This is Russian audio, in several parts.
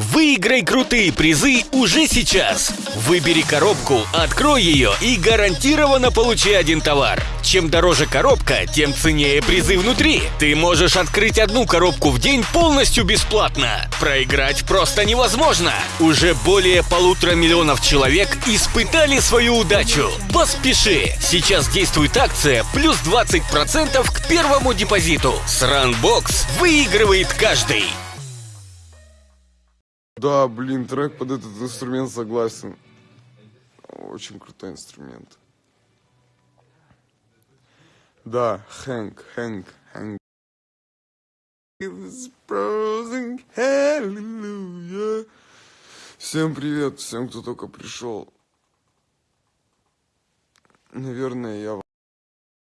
Выиграй крутые призы уже сейчас. Выбери коробку, открой ее и гарантированно получи один товар. Чем дороже коробка, тем ценнее призы внутри. Ты можешь открыть одну коробку в день полностью бесплатно. Проиграть просто невозможно. Уже более полутора миллионов человек испытали свою удачу. Поспеши! Сейчас действует акция плюс 20% к первому депозиту. С Runbox выигрывает каждый. Да, блин, трек под этот инструмент согласен. Очень крутой инструмент. Да, Хэнк, Хэнк, Хэнк. Всем привет, всем, кто только пришел. Наверное, я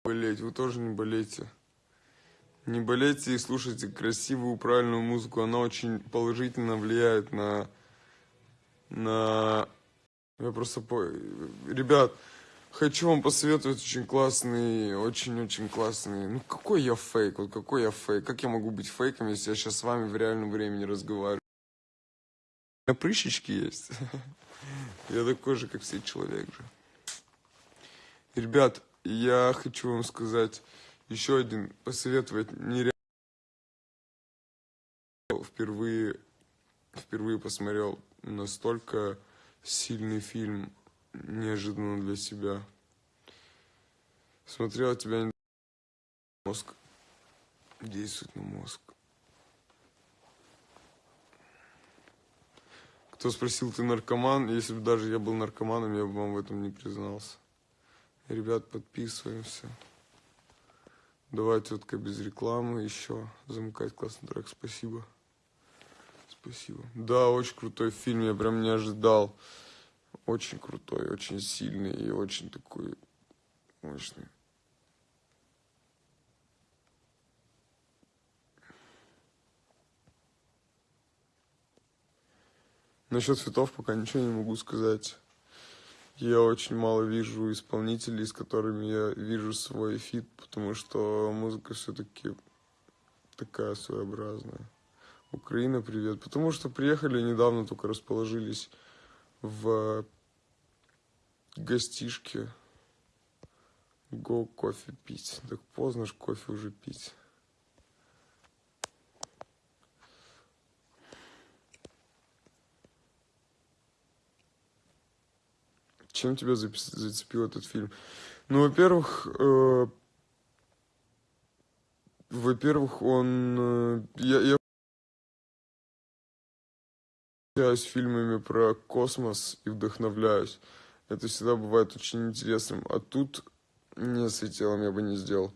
болеть. Вы тоже не болейте. Не болейте и слушайте красивую, правильную музыку. Она очень положительно влияет на... на... Я просто... По... Ребят, хочу вам посоветовать очень классный, очень-очень классный... Ну, какой я фейк? Вот какой я фейк? Как я могу быть фейком, если я сейчас с вами в реальном времени разговариваю? У меня прыщички есть. Я такой же, как все человек же. Ребят, я хочу вам сказать еще один, посоветовать нереально. Впервые, впервые посмотрел настолько сильный фильм, неожиданно для себя. Смотрел тебя мозг, действует на мозг. Кто спросил, ты наркоман? Если бы даже я был наркоманом, я бы вам в этом не признался. Ребят, подписываемся. Давай, тетка, без рекламы еще. Замыкать классный трек, спасибо. Спасибо. Да, очень крутой фильм, я прям не ожидал. Очень крутой, очень сильный и очень такой мощный. Насчет цветов пока ничего не могу сказать. Я очень мало вижу исполнителей, с которыми я вижу свой фит, потому что музыка все-таки такая своеобразная. Украина, привет. Потому что приехали недавно, только расположились в гостишке. Го кофе пить. Так поздно ж кофе уже пить. Чем тебя зацепил этот фильм? Ну, во-первых, э, во-первых, он... Э, я, я с фильмами про космос и вдохновляюсь. Это всегда бывает очень интересным. А тут не светилом я бы не сделал.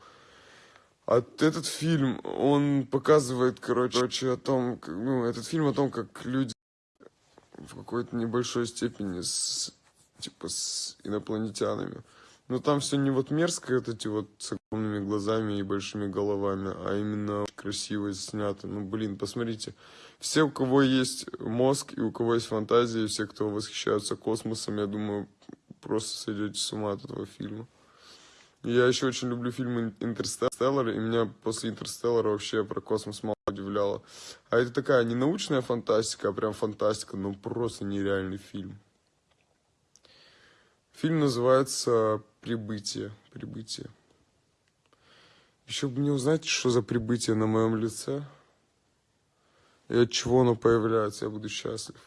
А этот фильм, он показывает, короче, о том, ну, этот фильм о том, как люди в какой-то небольшой степени с типа с инопланетянами. Но там все не вот мерзко, вот эти вот с огромными глазами и большими головами, а именно красиво снято. Ну, блин, посмотрите. Все, у кого есть мозг и у кого есть фантазия, все, кто восхищаются космосом, я думаю, просто сойдете с ума от этого фильма. Я еще очень люблю фильмы «Интерстеллар», и меня после «Интерстеллара» вообще про космос мало удивляло. А это такая не научная фантастика, а прям фантастика, но просто нереальный фильм. Фильм называется «Прибытие». Прибытие. Еще бы мне узнать, что за прибытие на моем лице. И от чего оно появляется, я буду счастлив.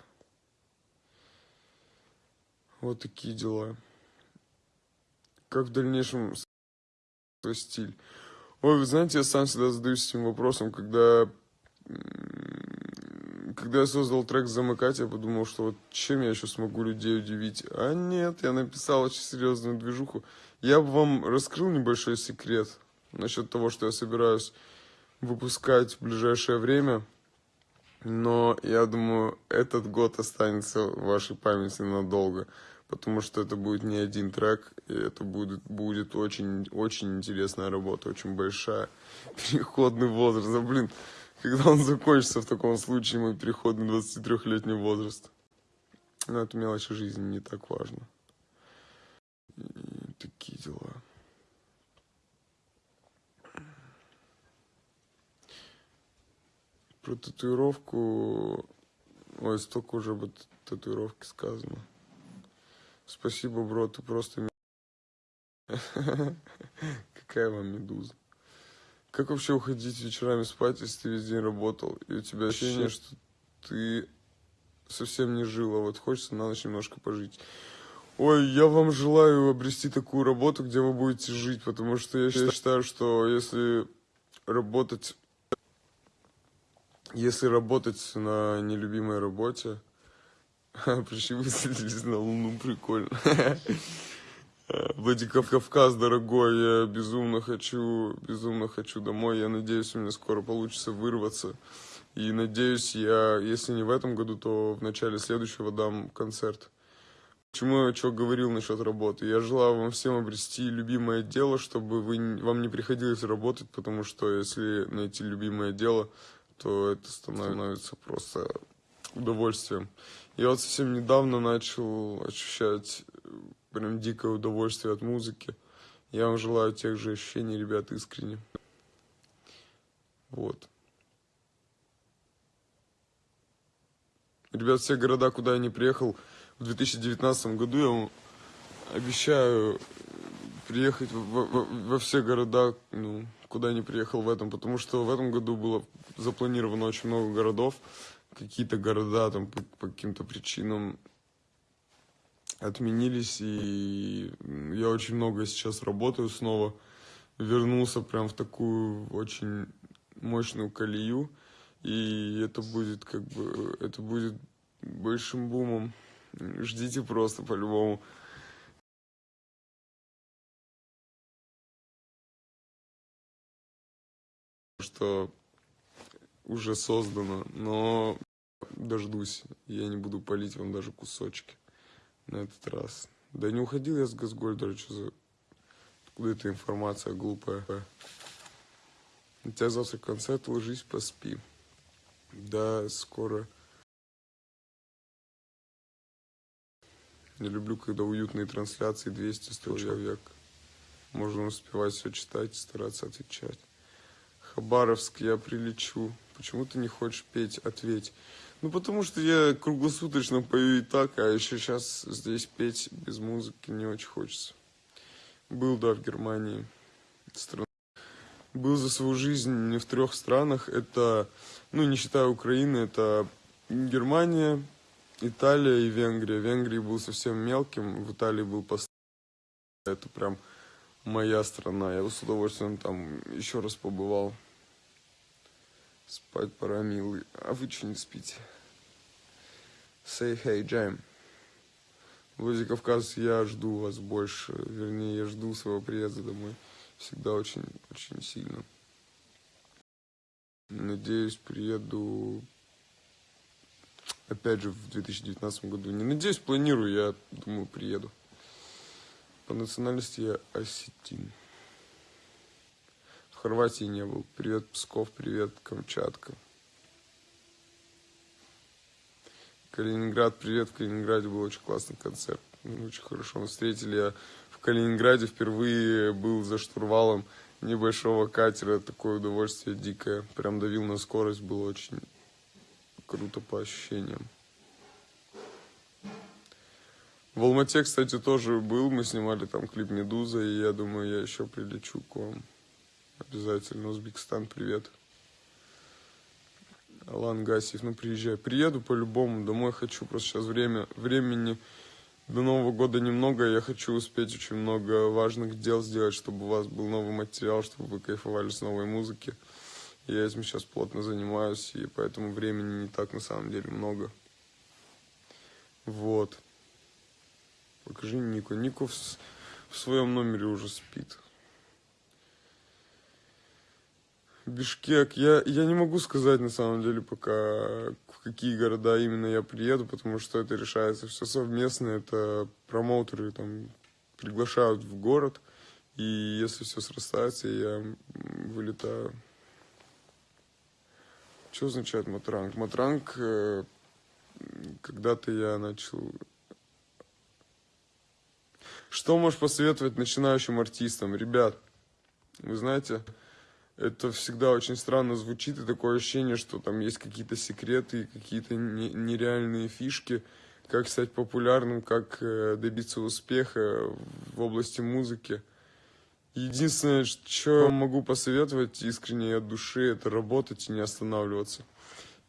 Вот такие дела. Как в дальнейшем свой стиль? Ой, вы знаете, я сам всегда задаюсь этим вопросом, когда когда я создал трек «Замыкать», я подумал, что вот чем я еще смогу людей удивить. А нет, я написал очень серьезную движуху. Я бы вам раскрыл небольшой секрет насчет того, что я собираюсь выпускать в ближайшее время. Но я думаю, этот год останется в вашей памяти надолго. Потому что это будет не один трек, и это будет, будет очень, очень интересная работа, очень большая. Переходный возраст. Да, блин, когда он закончится в таком случае, мой переход на 23-летний возраст. Но это мелочи жизни не так важно. И такие дела. Про татуировку Ой, столько уже об татуировке сказано. Спасибо, бро, ты просто... Какая вам медуза. Как вообще уходить вечерами спать, если ты весь день работал, и у тебя ощущение, что ты совсем не жил, а вот хочется на ночь немножко пожить. Ой, я вам желаю обрести такую работу, где вы будете жить, потому что я считаю, что если работать, если работать на нелюбимой работе, пришли высадились на Луну, прикольно. Владикавказ, дорогой, я безумно хочу, безумно хочу домой. Я надеюсь, у меня скоро получится вырваться. И надеюсь, я, если не в этом году, то в начале следующего дам концерт. Почему я что говорил насчет работы? Я желаю вам всем обрести любимое дело, чтобы вы, вам не приходилось работать, потому что если найти любимое дело, то это становится просто удовольствием. Я вот совсем недавно начал ощущать прям дикое удовольствие от музыки. Я вам желаю тех же ощущений, ребят, искренне. Вот. Ребят, все города, куда я не приехал в 2019 году, я вам обещаю приехать во, во, во все города, ну, куда я не приехал в этом, потому что в этом году было запланировано очень много городов, какие-то города там по, по каким-то причинам отменились, и я очень много сейчас работаю снова. Вернулся прям в такую очень мощную колею, и это будет как бы, это будет большим бумом. Ждите просто по-любому. Что уже создано, но дождусь. Я не буду палить вам даже кусочки на этот раз. Да не уходил я с Газгольдера, что за... Откуда эта информация глупая? У тебя завтра концерт, ложись, поспи. Да, скоро. Не люблю, когда уютные трансляции 200 человек. Можно успевать все читать и стараться отвечать. Хабаровск, я прилечу. Почему ты не хочешь петь? Ответь. Ну, потому что я круглосуточно пою и так, а еще сейчас здесь петь без музыки не очень хочется. Был, да, в Германии. Стран... Был за свою жизнь не в трех странах. Это, ну, не считая Украины, это Германия, Италия и Венгрия. В Венгрии был совсем мелким, в Италии был постоянно. Это прям моя страна. Я с удовольствием там еще раз побывал. Спать пора, милый. А вы что не спите? Say hey, Jam. Владикавказ, я жду вас больше. Вернее, я жду своего приезда домой. Всегда очень, очень сильно. Надеюсь, приеду опять же в 2019 году. Не надеюсь, планирую, я думаю, приеду. По национальности я осетин. Хорватии не был. Привет, Псков, привет, Камчатка. Калининград, привет. В Калининграде был очень классный концерт. Мы очень хорошо нас встретили. Я в Калининграде впервые был за штурвалом небольшого катера. Такое удовольствие дикое. Прям давил на скорость. Было очень круто по ощущениям. В Алмате, кстати, тоже был. Мы снимали там клип «Медуза», и я думаю, я еще прилечу к вам. Обязательно. Узбекистан, привет. Алан Гасиев, ну приезжай. Приеду по-любому, домой хочу. Просто сейчас время, времени до Нового года немного. Я хочу успеть очень много важных дел сделать, чтобы у вас был новый материал, чтобы вы кайфовали с новой музыки. Я этим сейчас плотно занимаюсь, и поэтому времени не так на самом деле много. Вот. Покажи Нику. Нику в, в своем номере уже спит. Бишкек. Я, я не могу сказать на самом деле пока, в какие города именно я приеду, потому что это решается все совместно. Это промоутеры там приглашают в город, и если все срастается, я вылетаю. Что означает матранг? Матранг, э, когда-то я начал... Что можешь посоветовать начинающим артистам? Ребят, вы знаете, это всегда очень странно звучит, и такое ощущение, что там есть какие-то секреты, какие-то нереальные фишки, как стать популярным, как э, добиться успеха в области музыки. Единственное, что могу посоветовать искренне от души, это работать и не останавливаться.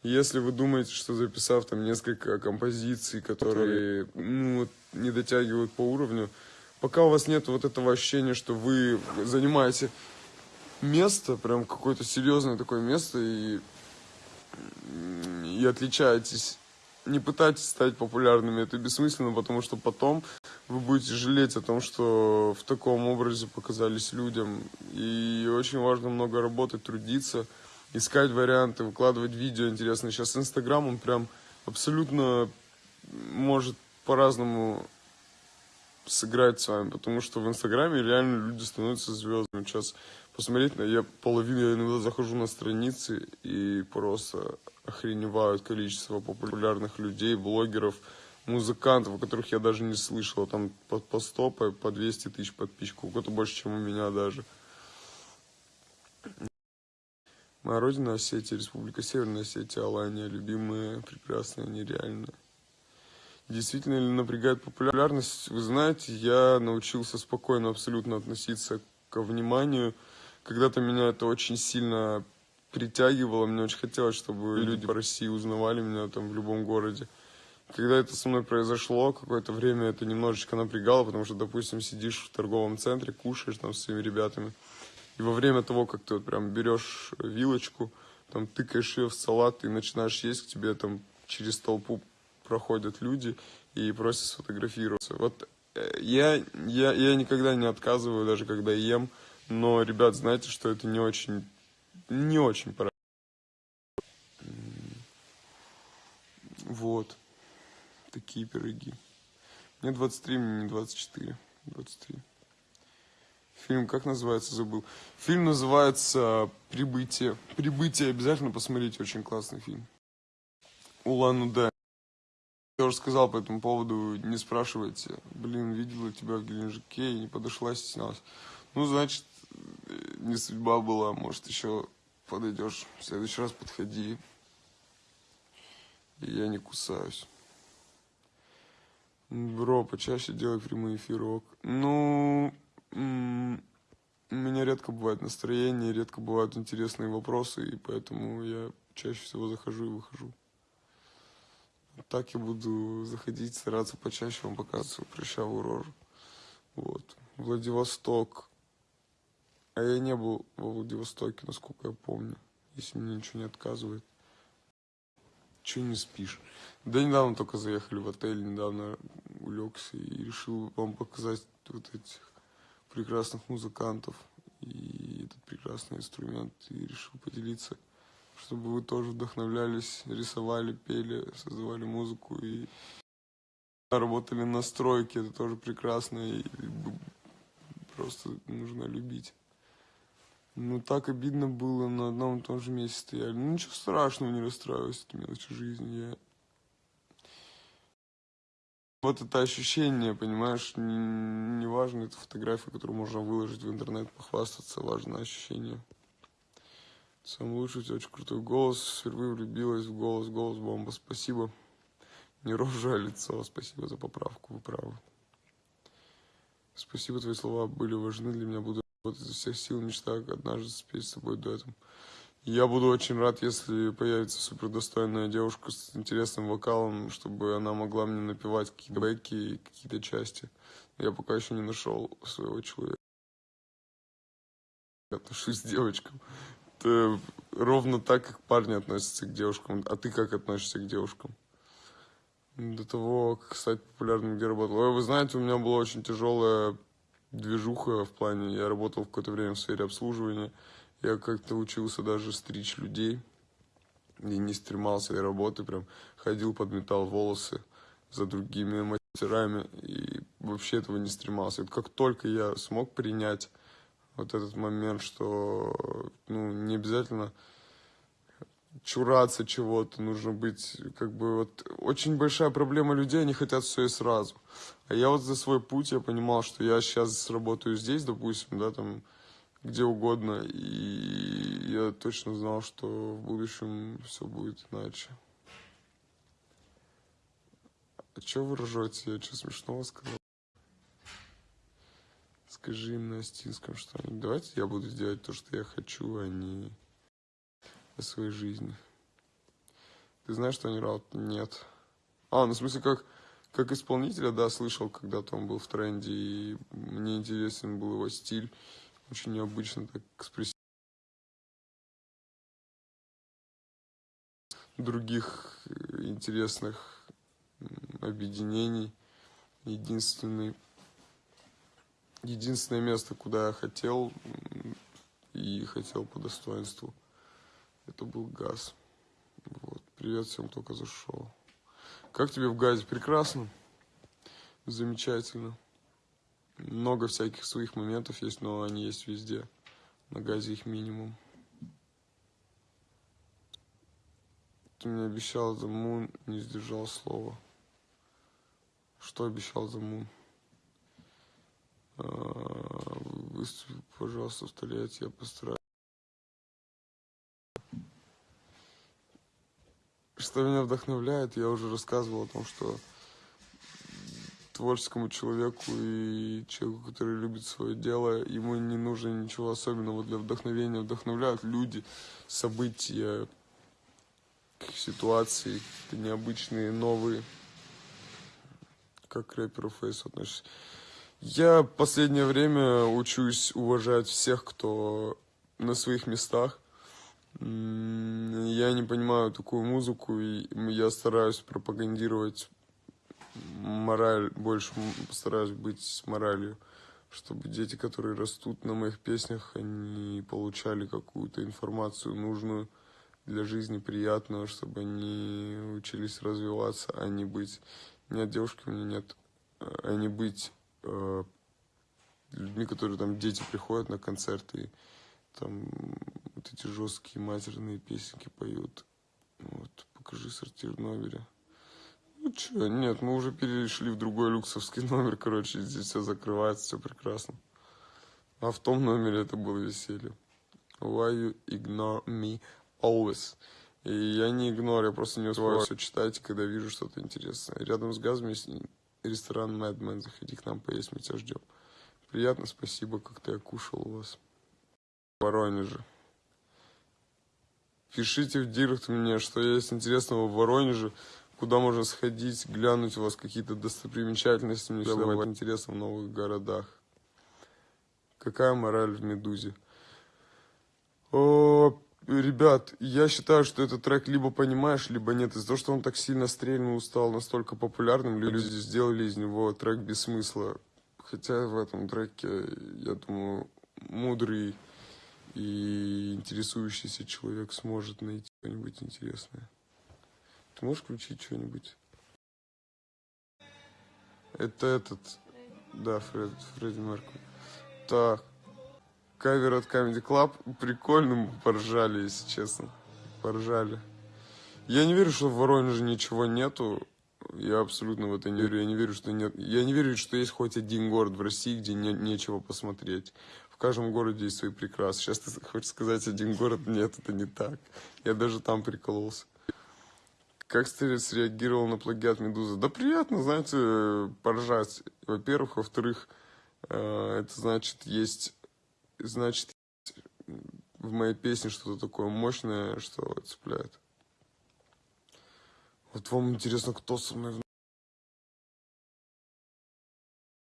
Если вы думаете, что записав там несколько композиций, которые ну, не дотягивают по уровню, пока у вас нет вот этого ощущения, что вы занимаете место, прям какое-то серьезное такое место, и, и отличаетесь, не пытайтесь стать популярными, это бессмысленно, потому что потом вы будете жалеть о том, что в таком образе показались людям. И очень важно много работать, трудиться, искать варианты, выкладывать видео интересные. Сейчас Инстаграм, он прям абсолютно может по-разному сыграть с вами, потому что в Инстаграме реально люди становятся звездами. Сейчас посмотреть, я половину, я иногда захожу на страницы и просто охреневают количество популярных людей, блогеров, музыкантов, о которых я даже не слышал. Там по, по 100, по, по 200 тысяч подписчиков. У кого-то больше, чем у меня даже. Моя родина Осетия, Республика Северная Осетия, Алания, любимая, прекрасная, нереальная. Действительно ли напрягает популярность? Вы знаете, я научился спокойно абсолютно относиться к вниманию. Когда-то меня это очень сильно притягивало, мне очень хотелось, чтобы люди по России узнавали меня там в любом городе. Когда это со мной произошло, какое-то время это немножечко напрягало, потому что, допустим, сидишь в торговом центре, кушаешь там с своими ребятами, и во время того, как ты вот прям берешь вилочку, там тыкаешь ее в салат и начинаешь есть, к тебе там через толпу проходят люди и просят сфотографироваться. Вот э, я, я, я никогда не отказываю, даже когда ем, но, ребят, знаете, что это не очень, не очень пора. Вот. Такие пироги. Мне 23, мне не 24. 23. Фильм как называется, забыл. Фильм называется «Прибытие». «Прибытие» обязательно посмотрите, очень классный фильм. Улан-Удэ. Я уже сказал по этому поводу, не спрашивайте. Блин, видела тебя в Геленджике и не подошла, стеснялась. Ну, значит, не судьба была, может, еще подойдешь. В следующий раз подходи. И я не кусаюсь. Бро, почаще делай прямой эфирок. Ну, у меня редко бывает настроение, редко бывают интересные вопросы, и поэтому я чаще всего захожу и выхожу. Так я буду заходить, стараться почаще вам показывать прыщавую рожу. Вот. Владивосток. А я не был во Владивостоке, насколько я помню, если мне ничего не отказывает. Чего не спишь? Да недавно только заехали в отель, недавно улегся и решил вам показать вот этих прекрасных музыкантов и этот прекрасный инструмент и решил поделиться, чтобы вы тоже вдохновлялись, рисовали, пели, создавали музыку и работали на стройке, это тоже прекрасно и просто нужно любить. Ну, так обидно было, на одном и том же месте стояли. Ну, ничего страшного, не расстраивайся, это мелочи жизни. Я... Вот это ощущение, понимаешь, не, не важно, это фотография, которую можно выложить в интернет, похвастаться, важно ощущение. Самый лучший, у тебя очень крутой голос, впервые влюбилась в голос, голос бомба, спасибо. Не рожа, лицо, спасибо за поправку, вы правы. Спасибо, твои слова были важны для меня, буду вот изо всех сил мечтаю однажды спеть с тобой дуэтом. Я буду очень рад, если появится супердостойная девушка с интересным вокалом, чтобы она могла мне напевать какие-то бэки и какие-то части. Я пока еще не нашел своего человека. Отношусь к девочкам. Это ровно так, как парни относятся к девушкам. А ты как относишься к девушкам? До того, как стать популярным, где работал. Ой, вы знаете, у меня была очень тяжелая движуха в плане, я работал в какое-то время в сфере обслуживания, я как-то учился даже стричь людей, и не стремался и работы, прям ходил, подметал волосы за другими мастерами, и вообще этого не стремался. И как только я смог принять вот этот момент, что ну, не обязательно чураться чего-то, нужно быть, как бы, вот, очень большая проблема людей, они хотят все и сразу. А я вот за свой путь, я понимал, что я сейчас работаю здесь, допустим, да, там, где угодно. И я точно знал, что в будущем все будет иначе. А что вы ржете? Я что смешного сказал? Скажи им на астинском что-нибудь. Давайте я буду делать то, что я хочу, а не о своей жизни. Ты знаешь, что они раут? Нет. А, ну в смысле, как, как исполнителя, да, слышал, когда-то он был в тренде, и мне интересен был его стиль. Очень необычно так экспрессивно. Других э, интересных объединений. Единственный, единственное место, куда я хотел и хотел по достоинству, это был газ. Вот. Привет всем, только зашел. Как тебе в газе? Прекрасно. Замечательно. Много всяких своих моментов есть, но они есть везде. На газе их минимум. Ты мне обещал за Мун, не сдержал слова. Что обещал за Мун? Выступи, пожалуйста, в Тольятти, я постараюсь. Что меня вдохновляет, я уже рассказывал о том, что творческому человеку и человеку, который любит свое дело, ему не нужно ничего особенного для вдохновения. Вдохновляют люди, события, ситуации, необычные, новые. Как к рэперу Фейсу относишься? Я последнее время учусь уважать всех, кто на своих местах. Я не понимаю такую музыку, и я стараюсь пропагандировать мораль, больше постараюсь быть с моралью, чтобы дети, которые растут на моих песнях, они получали какую-то информацию нужную для жизни, приятную, чтобы они учились развиваться, а не быть... Нет, девушки у меня нет, а не быть э, людьми, которые там дети приходят на концерты там вот эти жесткие матерные песенки поют. Вот, покажи сортир в номере. Ну что, нет, мы уже перешли в другой люксовский номер, короче, здесь все закрывается, все прекрасно. А в том номере это было веселье. Why you ignore me always? И я не игнорю, я просто не успеваю все читать, когда вижу что-то интересное. Рядом с газом есть ресторан Madman, заходи к нам поесть, мы тебя ждем. Приятно, спасибо, как-то я кушал у вас. В Воронеже. Пишите в директ мне, что есть интересного в Воронеже куда можно сходить, глянуть у вас какие-то достопримечательности. Мне всегда бывает интересно в новых городах. Какая мораль в «Медузе»? О, ребят, я считаю, что этот трек либо понимаешь, либо нет. Из-за того, что он так сильно стрельнул, стал настолько популярным, люди сделали из него трек без смысла. Хотя в этом треке, я думаю, мудрый и интересующийся человек сможет найти что-нибудь интересное. Ты можешь включить что-нибудь? Это этот... Да, Фред, Фредди Меркури. Так. Кавер от Comedy Club. Прикольно мы поржали, если честно. Поржали. Я не верю, что в Воронеже ничего нету. Я абсолютно в это не верю. Я не верю, что нет. Я не верю, что есть хоть один город в России, где не, нечего посмотреть. Каждом городе есть свои прекрасы. Сейчас ты хочешь сказать один город? Нет, это не так. Я даже там прикололся. Как Стерец среагировал на плагиат Медузы? Да приятно, знаете, поржать. Во-первых. Во-вторых, э, это значит, есть, значит, в моей песне что-то такое мощное, что цепляет. Вот вам интересно, кто со мной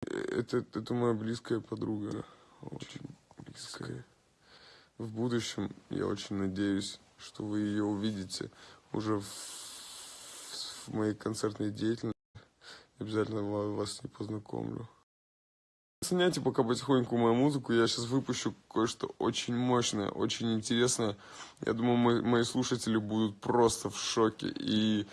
это, это моя близкая подруга. Очень близкая. В будущем я очень надеюсь, что вы ее увидите уже в в моей концертной деятельности. Обязательно вас не познакомлю. Оценяйте пока потихоньку мою музыку. Я сейчас выпущу кое-что очень мощное, очень интересное. Я думаю, мои, мои слушатели будут просто в шоке. И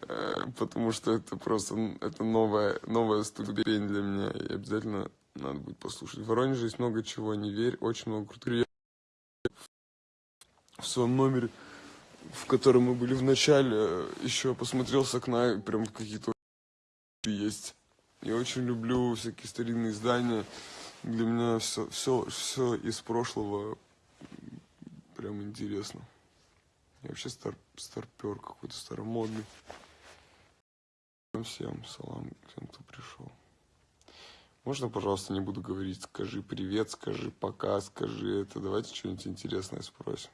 э, потому что это просто это новая, новая ступень для меня. И обязательно надо будет послушать. В Воронеже есть много чего, не верь. Очень много крутых. В своем номере в котором мы были в начале, еще посмотрел с окна, прям какие-то есть. Я очень люблю всякие старинные здания, Для меня все, все, все из прошлого прям интересно. Я вообще стар, старпер какой-то старомодный. Всем салам, всем, кто пришел. Можно, пожалуйста, не буду говорить, скажи привет, скажи пока, скажи это. Давайте что-нибудь интересное спросим.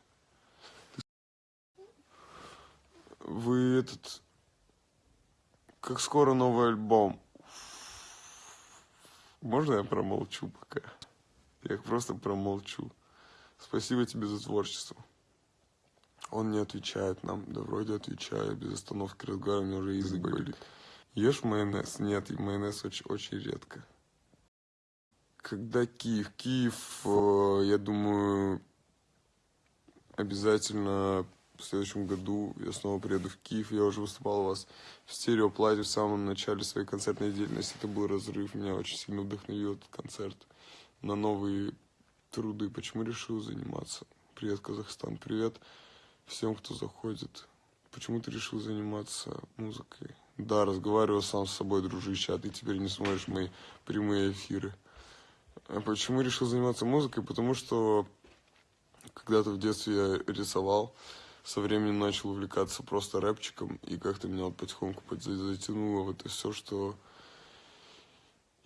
Вы этот... Как скоро новый альбом? Можно я промолчу пока? Я просто промолчу. Спасибо тебе за творчество. Он не отвечает нам. Да вроде отвечаю. Без остановки разговариваю, у меня уже язык болит. Ешь майонез? Нет, майонез очень, очень редко. Когда Киев? Киев, э, я думаю, обязательно в следующем году я снова приеду в Киев. Я уже выступал у вас в стереоплате в самом начале своей концертной деятельности. Это был разрыв. Меня очень сильно вдохновил этот концерт на новые труды. Почему решил заниматься? Привет, Казахстан. Привет всем, кто заходит. Почему ты решил заниматься музыкой? Да, разговариваю сам с собой, дружище, а ты теперь не смотришь мои прямые эфиры. А почему решил заниматься музыкой? Потому что когда-то в детстве я рисовал, со временем начал увлекаться просто рэпчиком, и как-то меня вот потихоньку затянуло в это все, что...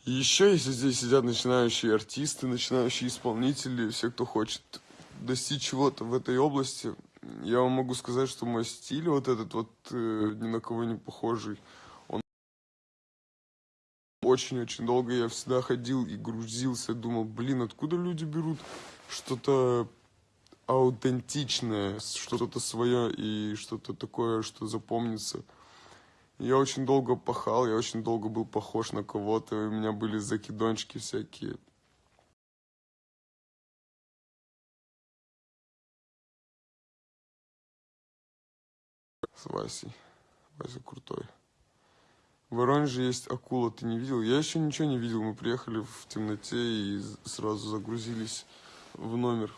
И еще, если здесь сидят начинающие артисты, начинающие исполнители, все, кто хочет достичь чего-то в этой области, я вам могу сказать, что мой стиль вот этот вот э, ни на кого не похожий, очень-очень долго я всегда ходил и грузился, думал, блин, откуда люди берут что-то аутентичное, что-то свое и что-то такое, что запомнится. Я очень долго пахал, я очень долго был похож на кого-то, у меня были закидончики всякие. С Васей. Вася крутой. В Воронеже есть акула, ты не видел? Я еще ничего не видел, мы приехали в темноте и сразу загрузились в номер.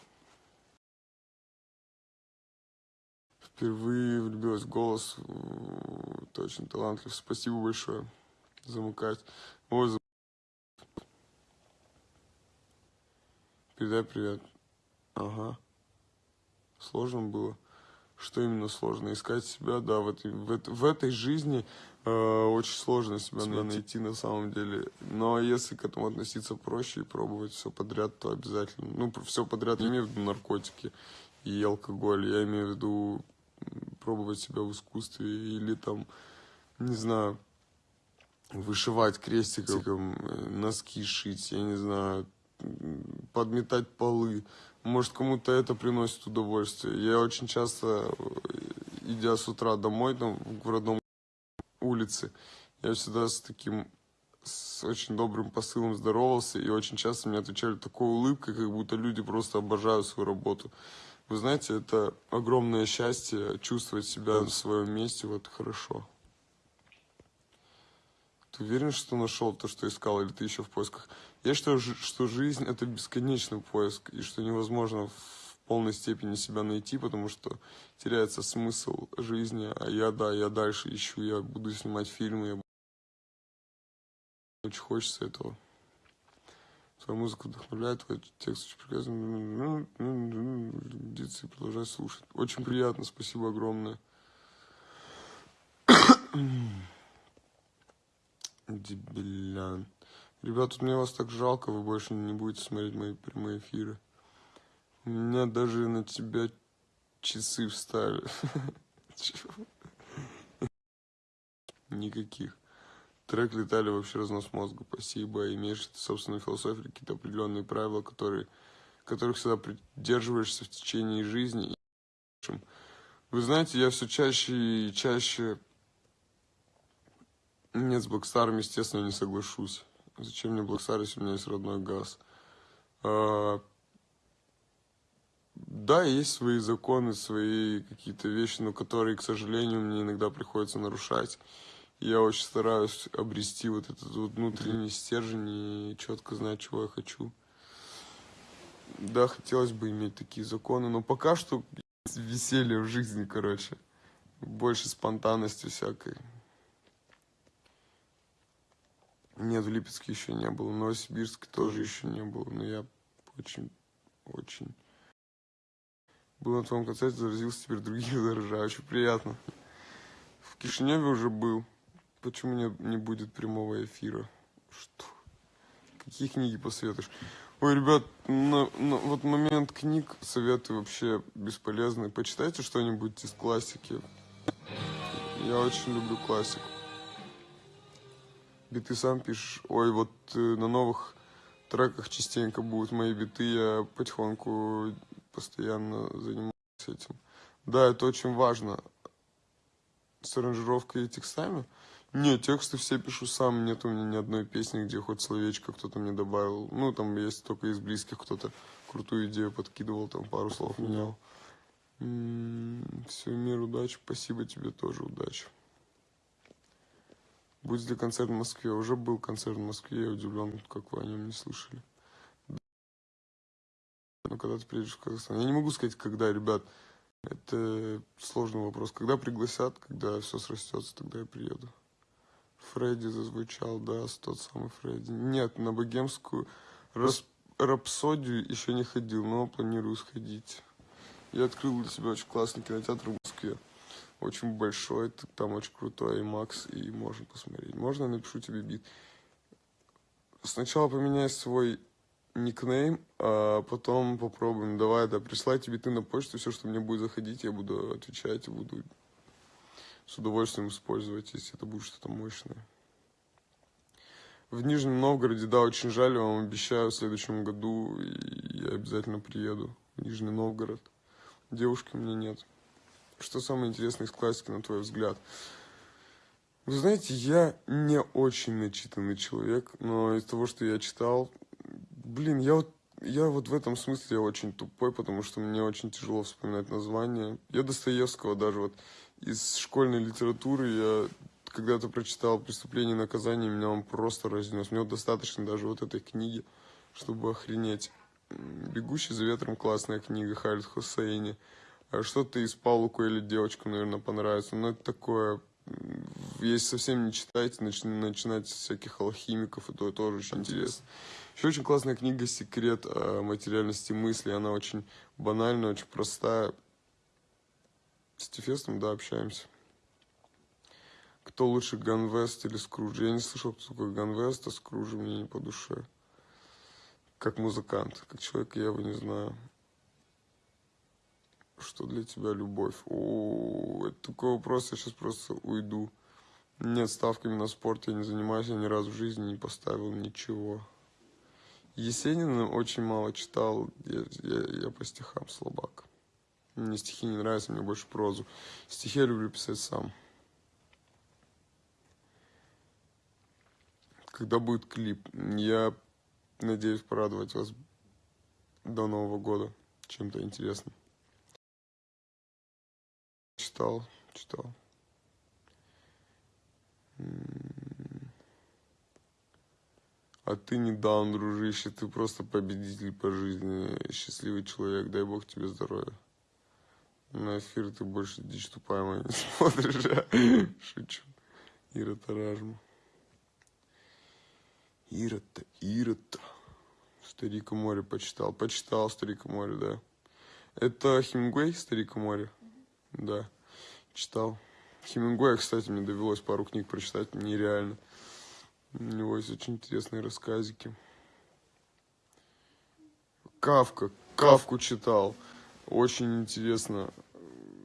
Впервые влюбилась в голос. Ты очень талантлив. Спасибо большое. Замыкать. Ой, зам... Передай привет. Ага. Сложно было. Что именно сложно? Искать себя, да, в этой, в, в этой жизни очень сложно себя, себя найти на самом деле. Но если к этому относиться проще и пробовать все подряд, то обязательно. Ну, все подряд, я имею в виду наркотики и алкоголь, я имею в виду пробовать себя в искусстве или там, не знаю, вышивать крестиком, э, носки шить, я не знаю, подметать полы. Может, кому-то это приносит удовольствие. Я очень часто, э, идя с утра домой, там, в родном улице, я всегда с таким, с очень добрым посылом здоровался, и очень часто мне отвечали такой улыбкой, как будто люди просто обожают свою работу. Вы знаете, это огромное счастье чувствовать себя на своем месте, вот хорошо. Ты уверен, что нашел то, что искал, или ты еще в поисках? Я считаю, что жизнь – это бесконечный поиск, и что невозможно полной степени себя найти, потому что теряется смысл жизни. А я, да, я дальше ищу, я буду снимать фильмы, я... очень хочется этого. Твоя музыка вдохновляет, твой текст очень прекрасный. Диться и продолжай слушать. Очень приятно, спасибо огромное. Дебилян. Ребят, тут мне вас так жалко, вы больше не будете смотреть мои прямые эфиры. Меня даже на тебя часы встали. Никаких. Трек летали вообще разнос мозга. Спасибо. Имеешь собственную философию, какие-то определенные правила, которые, которых всегда придерживаешься в течение жизни. Вы знаете, я все чаще и чаще... Нет, с Блэкстаром, естественно, не соглашусь. Зачем мне Блэкстар, если у меня есть родной газ? Да, есть свои законы, свои какие-то вещи, но которые, к сожалению, мне иногда приходится нарушать я очень стараюсь обрести вот этот вот внутренний стержень и четко знать, чего я хочу. Да, хотелось бы иметь такие законы, но пока что веселье в жизни, короче. Больше спонтанности всякой. Нет, в Липецке еще не было. В Новосибирске тоже еще не было. Но я очень, очень... Был на твоем концерте, заразился, теперь другие заражаю. Очень приятно. В Кишиневе уже был. Почему не, не будет прямого эфира? Что? Какие книги посоветуешь? Ой, ребят, на, на, вот момент книг советы вообще бесполезны. Почитайте что-нибудь из классики. Я очень люблю классику. Биты сам пишешь. Ой, вот э, на новых треках частенько будут мои биты. Я потихоньку постоянно занимаюсь этим. Да, это очень важно. С аранжировкой и текстами. Нет, тексты все пишу сам, нет у меня ни одной песни, где хоть словечко кто-то мне добавил. Ну, там есть только из близких кто-то крутую идею подкидывал, там пару слов менял. Все, мир, удачи, спасибо тебе тоже, удачи. Будет ли концерт в Москве? Уже был концерт в Москве, я удивлен, как вы о нем не слышали. Но когда ты приедешь в Казахстан? Я не могу сказать, когда, ребят. Это сложный вопрос. Когда пригласят, когда все срастется, тогда я приеду. Фредди зазвучал, да, тот самый Фредди. Нет, на богемскую рас... рапсодию еще не ходил, но планирую сходить. Я открыл для себя очень классный кинотеатр в Москве. Очень большой, там очень крутой Макс, и можно посмотреть. Можно я напишу тебе бит? Сначала поменяй свой никнейм, а потом попробуем. Давай, да, присылай тебе ты на почту, все, что мне будет заходить, я буду отвечать буду с удовольствием использовать, если это будет что-то мощное. В Нижнем Новгороде, да, очень жаль, вам обещаю, в следующем году я обязательно приеду в Нижний Новгород. Девушки у меня нет. Что самое интересное из классики, на твой взгляд? Вы знаете, я не очень начитанный человек, но из того, что я читал, блин, я вот, я вот в этом смысле очень тупой, потому что мне очень тяжело вспоминать названия. Я Достоевского даже вот из школьной литературы я когда-то прочитал «Преступление и наказание», меня он просто разнес. Мне вот достаточно даже вот этой книги, чтобы охренеть. «Бегущий за ветром» классная книга Халид Хусейни. А что-то из Паула или девочкам, наверное, понравится. Но это такое... Если совсем не читаете, начи начинать с всяких алхимиков, и то тоже очень интересно. Еще очень классная книга «Секрет о материальности мысли». Она очень банальная, очень простая. С Тефестом, да, общаемся. Кто лучше, Ганвест или Скрудж? Я не слышал, кто такой Ганвест, а Скрудж мне не по душе. Как музыкант, как человек я его не знаю. Что для тебя любовь? О, это такой вопрос, я сейчас просто уйду. Нет, ставками на спорт я не занимаюсь, я ни разу в жизни не поставил ничего. Есенина очень мало читал, я, я, я по стихам слабак. Мне стихи не нравятся, мне больше прозу. Стихи я люблю писать сам. Когда будет клип? Я надеюсь порадовать вас до Нового года чем-то интересным. Читал, читал. А ты не даун, дружище, ты просто победитель по жизни, счастливый человек, дай бог тебе здоровья. На эфир ты больше дичь тупая моя не смотришь, а? Шучу. Ира Таражма. Ира-то, Ира-то. Старик и море почитал. Почитал Старик и море, да. Это Хемингуэй, Старик и море? Да, читал. Хемингуэя, кстати, мне довелось пару книг прочитать, нереально. У него есть очень интересные рассказики. Кавка, Кавку читал. Очень интересно.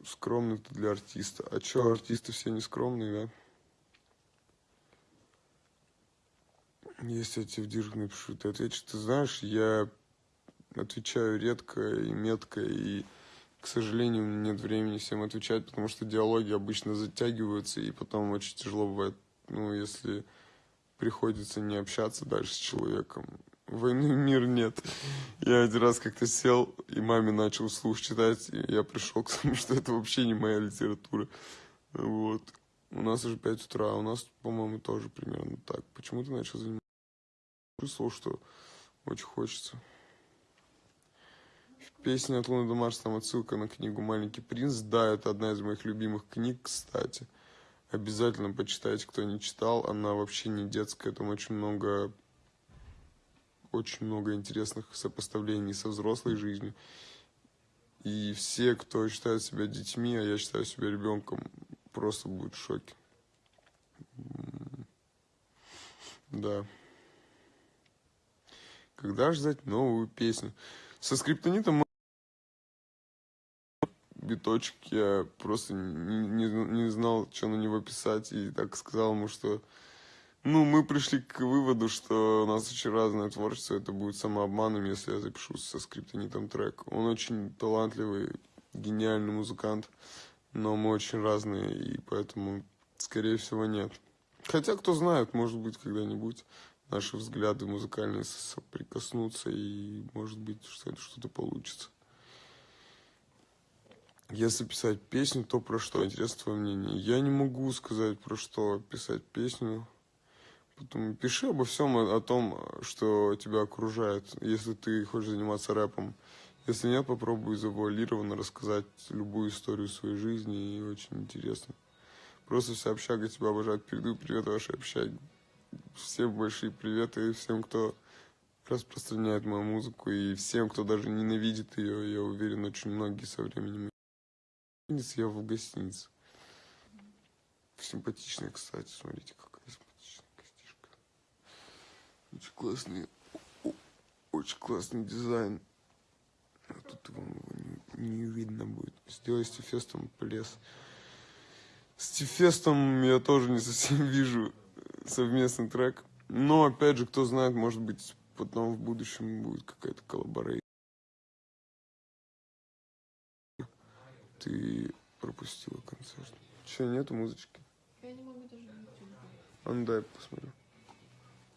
Скромный ты для артиста. А чё, артисты все не скромные, да? Если я тебе в дирк напишу, ты ответишь, ты знаешь, я отвечаю редко и метко, и, к сожалению, нет времени всем отвечать, потому что диалоги обычно затягиваются, и потом очень тяжело бывает, ну, если приходится не общаться дальше с человеком. Войны мир нет. Я один раз как-то сел, и маме начал слух читать, и я пришел к тому, что это вообще не моя литература. Вот. У нас уже 5 утра, а у нас, по-моему, тоже примерно так. Почему ты начал заниматься? Чувствовал, что очень хочется. В песне от Луны до Марса там отсылка на книгу «Маленький принц». Да, это одна из моих любимых книг, кстати. Обязательно почитайте, кто не читал. Она вообще не детская, там очень много очень много интересных сопоставлений со взрослой жизнью. И все, кто считает себя детьми, а я считаю себя ребенком, просто будут в шоке. Да. Когда ждать новую песню? Со скриптонитом биточек я просто не, не, знал, что на него писать, и так сказал ему, что ну, мы пришли к выводу, что у нас очень разное творчество, это будет самообманом, если я запишу со скриптонитом трек. Он очень талантливый, гениальный музыкант, но мы очень разные, и поэтому, скорее всего, нет. Хотя, кто знает, может быть, когда-нибудь наши взгляды музыкальные соприкоснутся, и, может быть, что-то получится. Если писать песню, то про что? Интересно твое мнение. Я не могу сказать, про что писать песню. Потом пиши обо всем, о том, что тебя окружает, если ты хочешь заниматься рэпом. Если нет, попробуй завуалированно рассказать любую историю своей жизни, и очень интересно. Просто вся общага тебя обожает. Передаю привет вашей общаге. Всем большие приветы всем, кто распространяет мою музыку, и всем, кто даже ненавидит ее. Я уверен, очень многие со временем. Я в гостинице. Симпатичная, кстати, смотрите, как очень классный, очень классный дизайн. А тут вам его не, не видно будет. Сделай с Тифестом плес. С Тифестом я тоже не совсем вижу совместный трек. Но, опять же, кто знает, может быть, потом в будущем будет какая-то коллаборация. Ты пропустила концерт. Че, нету музычки? Я не могу даже А ну дай посмотрю.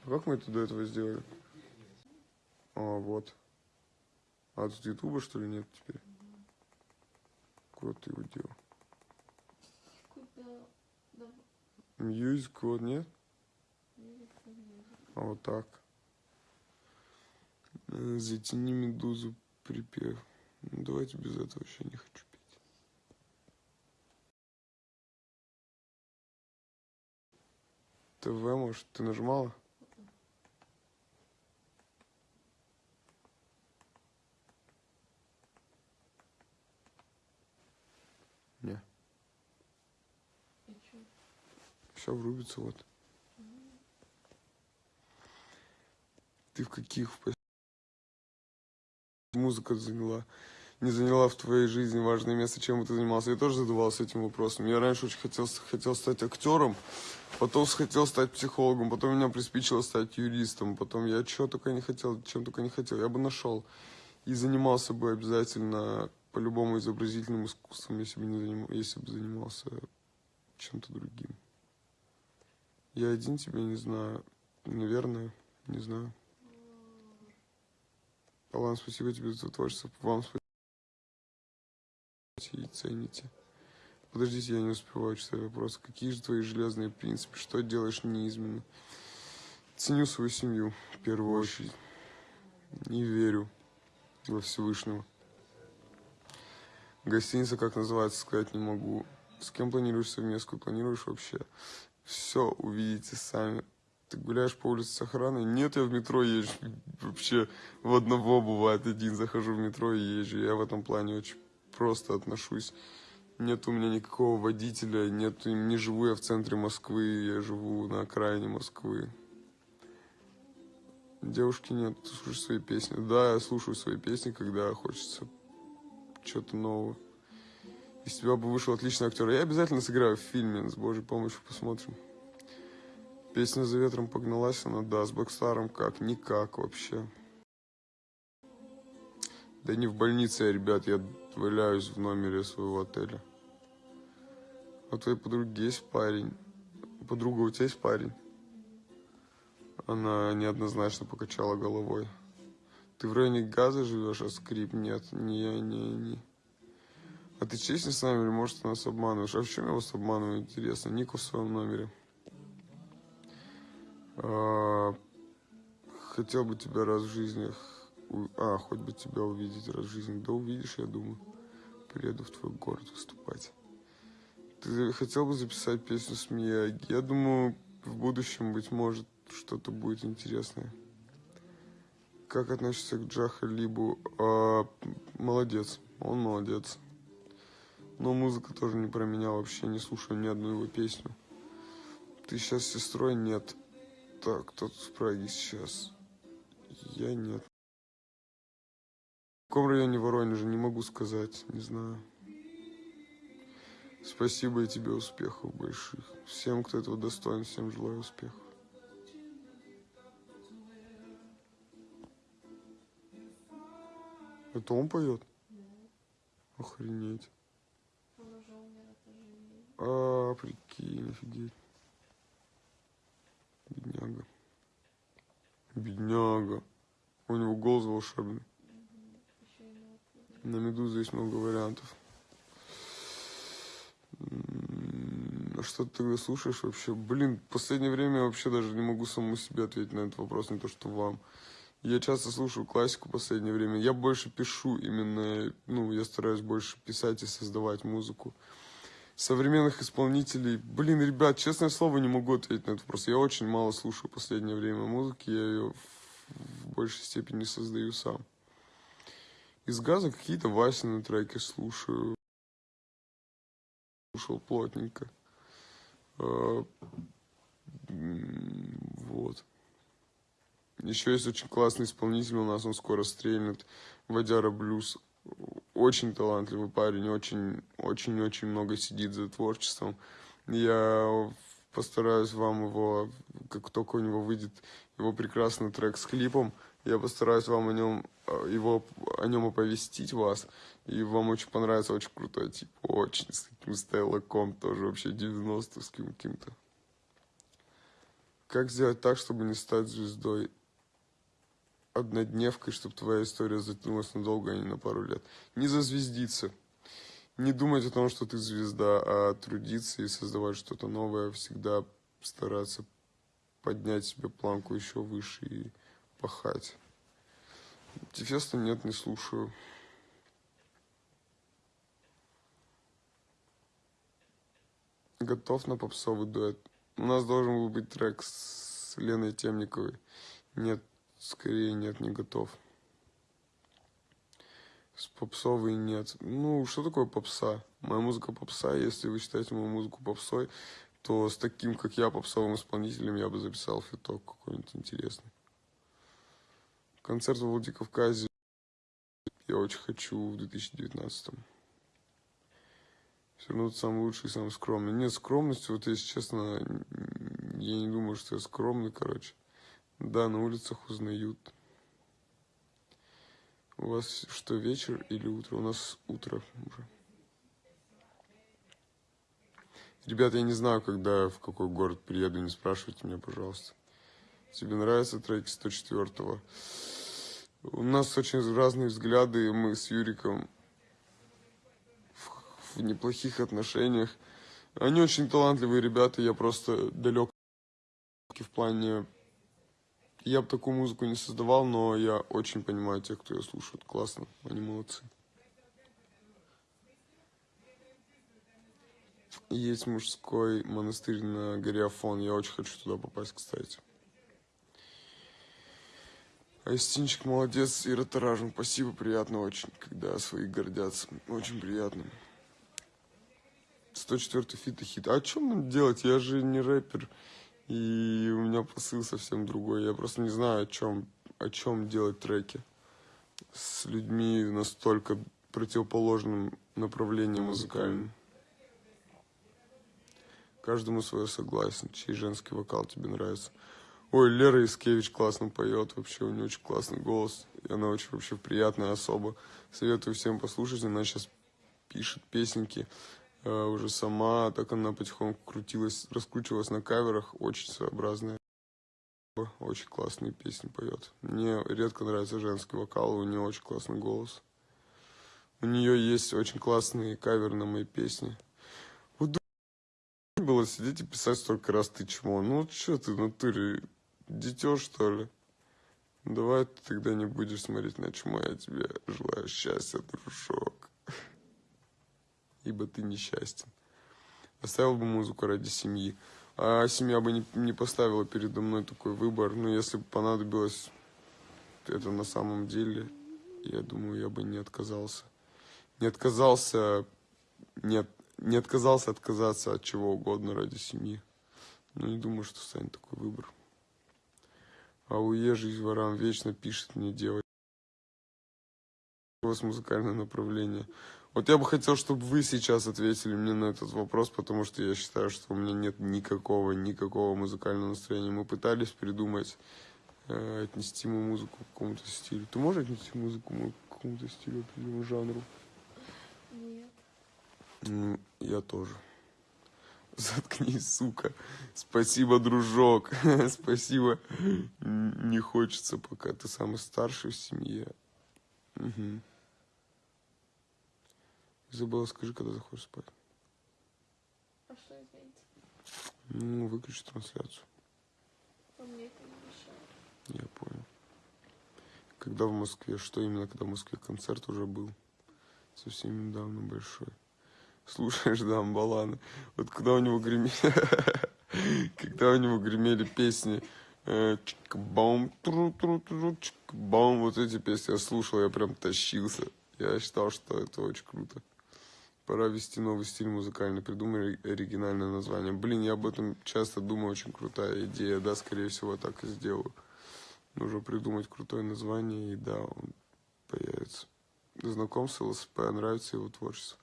А как мы это до этого сделали? А, вот. А тут ютуба, что ли, нет теперь? Куда ты его делал? Куда? Да. Music, вот, нет? А вот так. Э, Затяни медузу припев. Ну, давайте без этого вообще не хочу ТВ, может, ты нажимала? Не. И? Все врубится, вот. Ты в каких музыка заняла? Не заняла в твоей жизни важное место, чем бы ты занимался? Я тоже задавался этим вопросом. Я раньше очень хотел, хотел стать актером, потом хотел стать психологом, потом меня приспичило стать юристом, потом я чего только не хотел, чем только не хотел, я бы нашел. И занимался бы обязательно по-любому изобразительным искусством, если бы, не заним... если бы занимался чем-то другим. Я один тебя не знаю. Наверное, не знаю. Алан, спасибо тебе за творчество. Вам спасибо. И цените. Подождите, я не успеваю читать вопрос. Какие же твои железные принципы? Что делаешь неизменно? Ценю свою семью в первую очередь. Не верю во Всевышнего. Гостиница, как называется, сказать не могу. С кем планируешь совместку? Планируешь вообще? Все увидите сами. Ты гуляешь по улице с охраной? Нет, я в метро езжу. Вообще в одного бывает один. Захожу в метро и езжу. Я в этом плане очень просто отношусь. Нет у меня никакого водителя, нет, не живу я в центре Москвы, я живу на окраине Москвы. Девушки нет, ты слушаешь свои песни. Да, я слушаю свои песни, когда хочется чего-то нового. Из тебя бы вышел отличный актер. Я обязательно сыграю в фильме, с Божьей помощью посмотрим. Песня «За ветром погналась», она, да, с Бэкстаром как, никак вообще. Да не в больнице я, ребят, я валяюсь в номере своего отеля. А у твоей подруги есть парень? Подруга у тебя есть парень? Она неоднозначно покачала головой. Ты в районе газа живешь, а скрип нет? Не, не, не. А ты честен с нами или может ты нас обманываешь? А в чем я вас обманываю, интересно? Нику в своем номере. А, хотел бы тебя раз в жизни... А, хоть бы тебя увидеть раз в жизни. Да увидишь, я думаю. Приеду в твой город выступать. Ты хотел бы записать песню с Мияги? Я думаю, в будущем, быть может, что-то будет интересное. Как относишься к Джаха Либу? А, молодец, он молодец. Но музыка тоже не про меня вообще, не слушаю ни одну его песню. Ты сейчас сестрой? Нет. Так, кто-то в Праге сейчас. Я нет. В каком районе Воронежа, не могу сказать, не знаю. Спасибо и тебе успехов больших. Всем, кто этого достоин, всем желаю успехов. Это он поет? Охренеть. Он уже умер от ожирения. А, прикинь, офигеть. Бедняга. Бедняга. У него голос волшебный. На Медузу есть много вариантов. М, А что ты слушаешь вообще? Блин, в последнее время я вообще даже не могу самому себе ответить на этот вопрос, не то что вам. Я часто слушаю классику в последнее время. Я больше пишу именно, ну, я стараюсь больше писать и создавать музыку. Современных исполнителей, блин, ребят, честное слово, не могу ответить на этот вопрос. Я очень мало слушаю в последнее время музыки, я ее в большей степени создаю сам. Из газа какие-то Васины треки слушаю. Слушал плотненько. Э, Вот. Еще есть очень классный исполнитель у нас, он скоро стрельнет. Вадяра Блюз. Очень талантливый парень, очень, очень, очень много сидит за творчеством. Я постараюсь вам его, как только у него выйдет его прекрасный трек с клипом, я постараюсь вам о нем, его, о нем оповестить вас. И вам очень понравится, очень крутой тип. Очень с таким стайлоком, тоже вообще 90-ским каким-то. Как сделать так, чтобы не стать звездой? Однодневкой, чтобы твоя история затянулась надолго, а не на пару лет. Не зазвездиться. Не думать о том, что ты звезда, а трудиться и создавать что-то новое. Всегда стараться поднять себе планку еще выше и пахать. Тефеста нет, не слушаю. Готов на попсовый дуэт. У нас должен был быть трек с Леной Темниковой. Нет, скорее нет, не готов. С попсовой нет. Ну, что такое попса? Моя музыка попса, если вы считаете мою музыку попсой, то с таким, как я, попсовым исполнителем, я бы записал фиток какой-нибудь интересный. Концерт в Владикавказе я очень хочу в 2019 Все равно ты самый лучший и самый скромный. Нет, скромности, вот если честно, я не думаю, что я скромный, короче. Да, на улицах узнают. У вас что, вечер или утро? У нас утро уже. Ребят, я не знаю, когда, в какой город приеду, не спрашивайте меня, пожалуйста. Тебе нравятся треки 104-го? У нас очень разные взгляды, мы с Юриком в, в неплохих отношениях. Они очень талантливые ребята, я просто далек в плане... Я бы такую музыку не создавал, но я очень понимаю тех, кто ее слушает. Классно, они молодцы. Есть мужской монастырь на горе Афон. Я очень хочу туда попасть, кстати. Айстинчик молодец, Ира Таражин. Спасибо, приятно очень, когда свои гордятся. Очень приятно. 104 feat и хит. А что нам делать? Я же не рэпер. И у меня посыл совсем другой. Я просто не знаю, о чем, о чем делать треки с людьми настолько противоположным направлением музыкальным. Каждому свое согласен. Чей женский вокал тебе нравится? Ой, Лера Искевич классно поет, вообще у нее очень классный голос. И она очень вообще приятная особа. Советую всем послушать, она сейчас пишет песенки э, уже сама, так она потихоньку крутилась, раскручивалась на каверах, очень своеобразная. Очень классные песни поет. Мне редко нравится женский вокал, у нее очень классный голос. У нее есть очень классные каверы на мои песни. Было сидеть и писать столько раз ты чмо. Ну что ты в натуре, дитё что ли? Давай ты тогда не будешь смотреть на чмо, я тебе желаю счастья, дружок. Ибо ты несчастен. оставил бы музыку ради семьи. А семья бы не, не поставила передо мной такой выбор. Но если бы понадобилось это на самом деле, я думаю, я бы не отказался. Не отказался, не, не отказался отказаться от чего угодно ради семьи. Но не думаю, что станет такой выбор. А уезжий ворам вечно пишет мне вас музыкальное направление. Вот я бы хотел, чтобы вы сейчас ответили мне на этот вопрос, потому что я считаю, что у меня нет никакого, никакого музыкального настроения. Мы пытались придумать, э, отнести мою музыку к какому-то стилю. Ты можешь отнести музыку к какому-то стилю, определенному жанру? Нет. Ну, я тоже. Заткнись, сука. Спасибо, дружок. Спасибо. Не хочется, пока ты самый старший в семье. Угу. Забыла, скажи, когда заходишь спать. А что извините? Ну, выключи трансляцию. А мне это не мешает. Я понял. Когда в Москве? Что именно, когда в Москве концерт уже был? Совсем недавно большой. Слушаешь, да. Вот когда у него гремели... Когда у него гремели песни э, чик-бом, тру-тру-тру, чик-бом, вот эти песни я слушал, я прям тащился. Я считал, что это очень круто. Пора ввести новый стиль музыкальный, придумай оригинальное название. Блин, я об этом часто думаю, очень крутая идея, да, скорее всего, так и сделаю. Нужно придумать крутое название, и да, он появится. Знаком с ЛСП, нравится его творчество.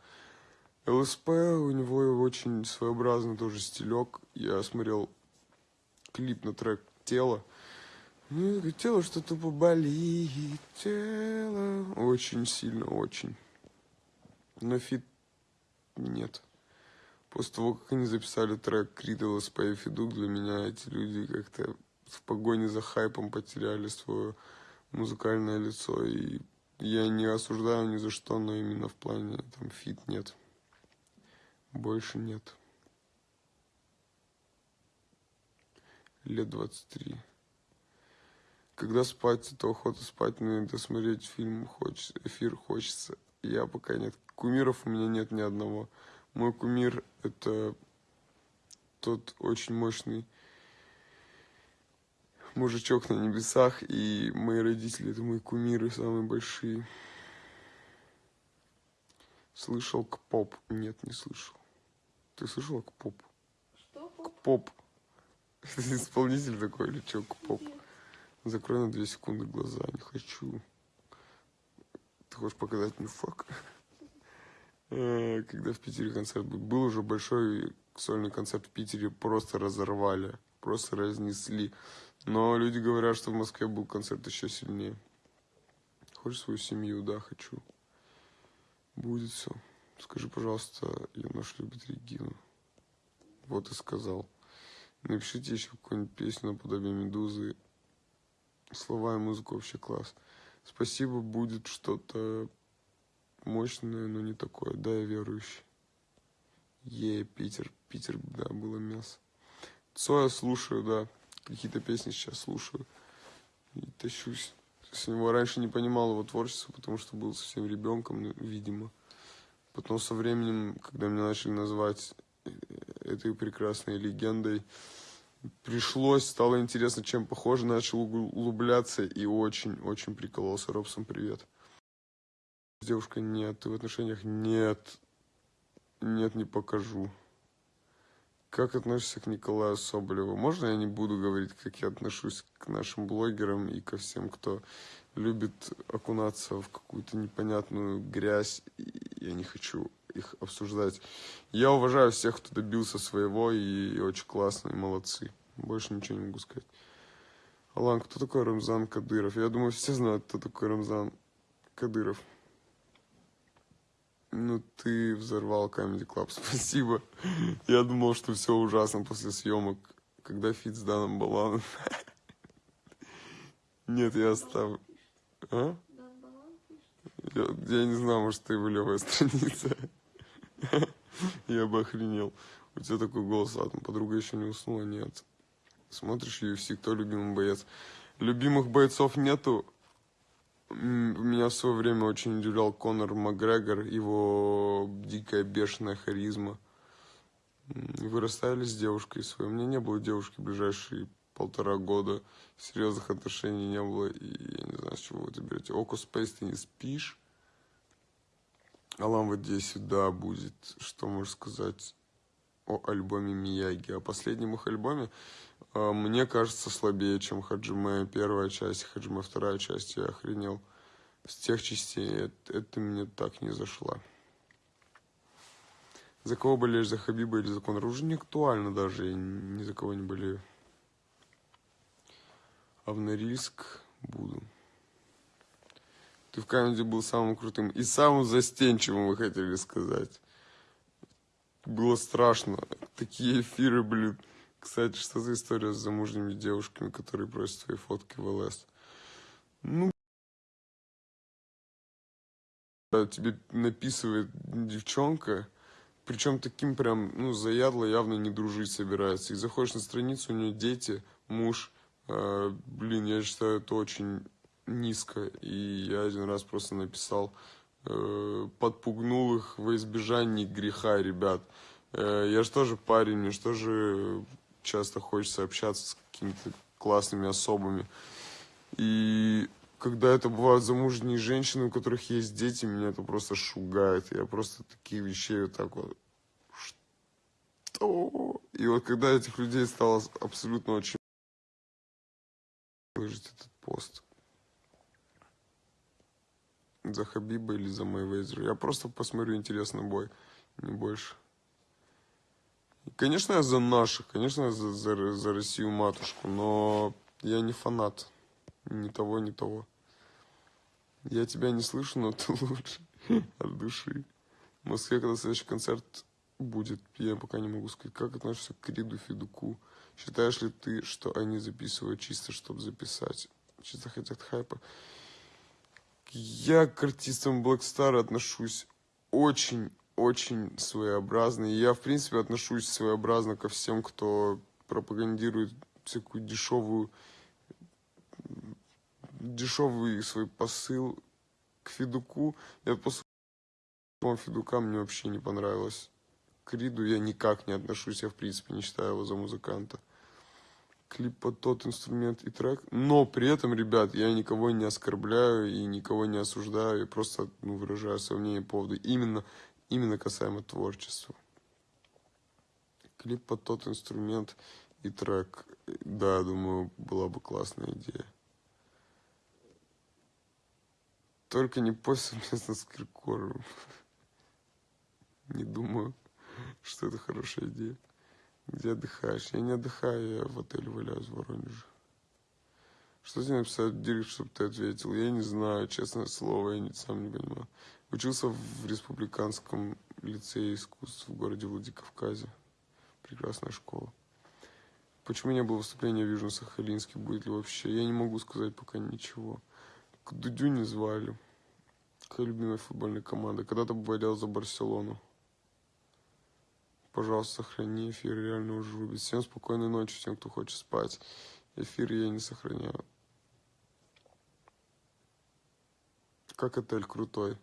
ЛСП, у него очень своеобразный тоже стилек. Я смотрел клип на трек «Тело». Ну, тело что тупо болит, тело. Очень сильно, очень. Но feat нет. После того, как они записали трек Крид ЛСП и Федук, для меня эти люди как-то в погоне за хайпом потеряли свое музыкальное лицо. И я не осуждаю ни за что, но именно в плане там feat нет. Больше нет. Лет 23. Когда спать, то охота спать, но иногда смотреть фильм хочется, эфир хочется. Я пока нет. Кумиров у меня нет ни одного. Мой кумир это тот очень мощный мужичок на небесах, и мои родители это мои кумиры самые большие. Слышал к поп? Нет, не слышал. Ты слышал к поп? Что? К поп. Это исполнитель такой или что? К поп. Закрой на две секунды глаза, не хочу. Ты хочешь показать мне фак? Э, Когда в Питере концерт был, был уже большой сольный концерт в Питере, просто разорвали, просто разнесли. Но люди говорят, что в Москве был концерт еще сильнее. Хочешь свою семью? Да, хочу. Будет все. Скажи, пожалуйста, Янош любит Регину. Вот и сказал. Напишите еще какую-нибудь песню наподобие Медузы. Слова и музыка вообще класс. Спасибо, будет что-то мощное, но не такое. Да, я верующий. Е, Питер. Питер, да, было мясо. Цоя слушаю, да. Какие-то песни сейчас слушаю. И тащусь. С него раньше не понимал его творчество, потому что был совсем ребенком, ну, видимо. Потом со временем, когда меня начали называть э, этой прекрасной легендой, пришлось, стало интересно, чем похоже, начал угл- углубляться и очень-очень прикололся. Робсон, привет. С девушкой нет, ты в отношениях нет. Нет, не покажу. Как относишься к Николаю Соболеву? Можно я не буду говорить, как я отношусь к нашим блогерам и ко всем, кто любит окунаться в какую-то непонятную грязь? Я не хочу их обсуждать. Я уважаю всех, кто добился своего, и очень классно, и молодцы. Больше ничего не могу сказать. Алан, кто такой Рамзан Кадыров? Я думаю, все знают, кто такой Рамзан Кадыров. Ну, ты взорвал Comedy Club, спасибо. Я думал, что все ужасно после съемок. Когда фит с Даном Баланом. Нет, я оставлю. А? Я, я не знаю, может, ты его левая страница. Я бы охренел. У тебя такой голос, ладно, подруга еще не уснула, нет. Смотришь UFC, кто любимый боец? Любимых бойцов нету. Меня в свое время очень удивлял Конор Макгрегор, его дикая бешеная харизма. Вы расстались с девушкой своей. У меня не было девушки ближайшие полтора года. Серьезных отношений не было. И я не знаю, с чего вы это берете. Око Спейс, ты не спишь? Алам в Одессе, да, будет. Что можешь сказать о альбоме Мияги? О последнем их альбоме, э, мне кажется, слабее, чем Хаджиме первая часть, Хаджиме вторая часть. Я охренел. С тех частей это, это мне так не зашло. За кого болеешь, за Хабиба или за Конора? Уже не актуально даже, я ни за кого не болею. А в Норильск буду. Ты в камеди был самым крутым и самым застенчивым, вы хотели сказать. Было страшно. Такие эфиры, блин. Кстати, что за история с замужними девушками, которые просят свои фотки в ЛС? Ну, тебе написывает девчонка, причем таким прям, ну, заядло явно не дружить собирается. И заходишь на страницу, у нее дети, муж. Э, блин, я считаю, это очень низко. И я один раз просто написал, подпугнул их во избежание греха, ребят. Э, я же тоже парень, мне же тоже часто хочется общаться с какими-то классными особами. И когда это бывают замужние женщины, у которых есть дети, меня это просто шугает. Я просто такие вещи вот так вот... Что? И вот когда этих людей стало абсолютно очень... Выложить этот пост за Хабиба или за Мэйвезера. Я просто посмотрю интересный бой, не больше. Конечно, я за наших, конечно, я за, за, за Россию матушку, но я не фанат ни того, ни того. Я тебя не слышу, но ты лучше от души. В Москве, когда следующий концерт будет, я пока не могу сказать, как относишься к Риду Федуку. Считаешь ли ты, что они записывают чисто, чтобы записать? Чисто хотят хайпа. Я к артистам Black Star отношусь очень-очень своеобразно. И я, в принципе, отношусь своеобразно ко всем, кто пропагандирует всякую дешевую, дешевый свой посыл к Федуку. Я после Федука мне вообще не понравилось. К Риду я никак не отношусь, я в принципе не считаю его за музыканта клип под тот инструмент и трек. Но при этом, ребят, я никого не оскорбляю и никого не осуждаю. Я просто ну, выражаю свое мнение по поводу именно, именно касаемо творчества. Клип под тот инструмент и трек. Да, думаю, была бы классная идея. Только не пой совместно с Киркоровым. Не думаю, что это хорошая идея. Где отдыхаешь? Я не отдыхаю, я в отеле валяюсь в Воронеже. Что тебе написать в чтобы ты ответил? Я не знаю, честное слово, я не, сам не понимаю. Учился в республиканском лицее искусств в городе Владикавказе. Прекрасная школа. Почему не было выступления в Южно-Сахалинске? Будет ли вообще? Я не могу сказать пока ничего. К Дудю не звали. Какая любимая футбольная команда? Когда-то болел за Барселону. Пожалуйста, сохрани эфир, реально уже рубит. Всем спокойной ночи, всем, кто хочет спать. Эфир я не сохраняю. Как отель крутой.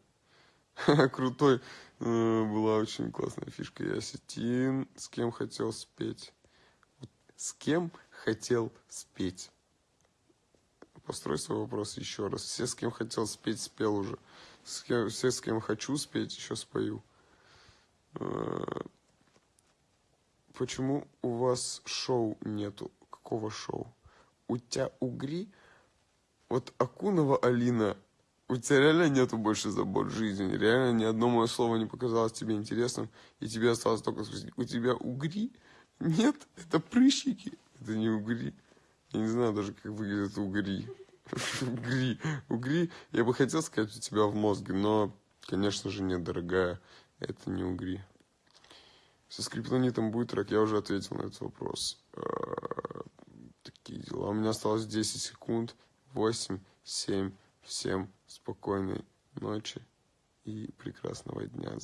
крутой. Э, была очень классная фишка. Я сетин. С кем хотел спеть? С кем хотел спеть? Построй свой вопрос еще раз. Все, с кем хотел спеть, спел уже. Все, с кем хочу спеть, еще спою. Почему у вас шоу нету? Какого шоу? У тебя угри? Вот Акунова Алина, у тебя реально нету больше забот жизни? Реально ни одно мое слово не показалось тебе интересным, и тебе осталось только спросить, у тебя угри? Нет, это прыщики, это не угри. Я не знаю даже, как выглядят угри. Угри. Угри, я бы хотел сказать у тебя в мозге, но, конечно же, нет, дорогая, это не угри. Со скриптонитом будет трек, я уже ответил на этот вопрос. Э, такие дела. У меня осталось 10 секунд. 8, 7. Всем спокойной ночи и прекрасного дня.